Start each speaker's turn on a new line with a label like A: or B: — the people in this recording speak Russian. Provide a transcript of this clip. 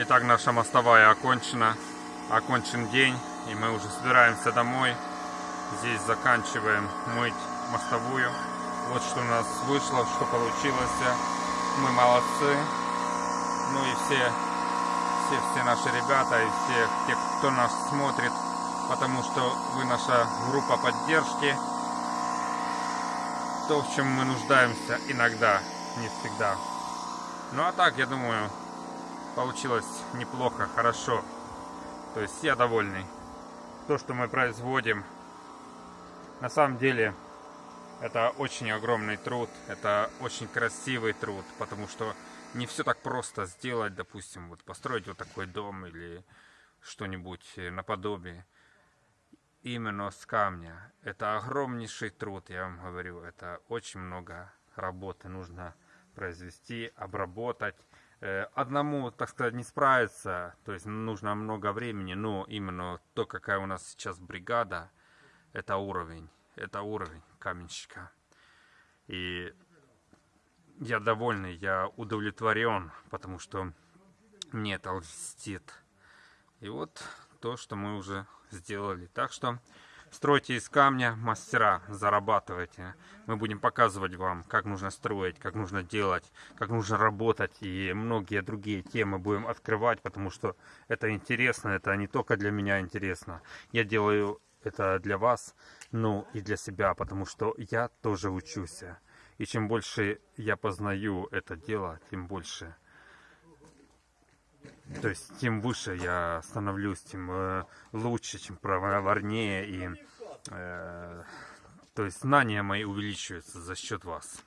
A: Итак, наша мостовая окончена. Окончен день, и мы уже собираемся домой. Здесь заканчиваем мыть мостовую. Вот что у нас вышло, что получилось. Мы молодцы. Ну и все, все, все наши ребята и все, те, кто нас смотрит, потому что вы наша группа поддержки. То, в чем мы нуждаемся иногда, не всегда. Ну а так, я думаю, получилось неплохо, хорошо. То есть я довольный. То, что мы производим, на самом деле, это очень огромный труд, это очень красивый труд, потому что не все так просто сделать, допустим, вот построить вот такой дом или что-нибудь наподобие именно с камня. Это огромнейший труд, я вам говорю, это очень много работы нужно произвести, обработать. Э, Одному, так сказать, не справиться, то есть нужно много времени, но именно то, какая у нас сейчас бригада, это уровень, это уровень каменщика. И я довольный, я удовлетворен, потому что мне это льстит. И вот то, что мы уже сделали. Так что стройте из камня, мастера, зарабатывайте. Мы будем показывать вам, как нужно строить, как нужно делать, как нужно работать. И многие другие темы будем открывать, потому что это интересно, это не только для меня интересно. Я делаю это для вас, ну и для себя, потому что я тоже учусь. И чем больше я познаю это дело, тем больше то есть, тем выше я становлюсь, тем э, лучше, чем проворнее. И, э, то есть, знания мои увеличиваются за счет вас.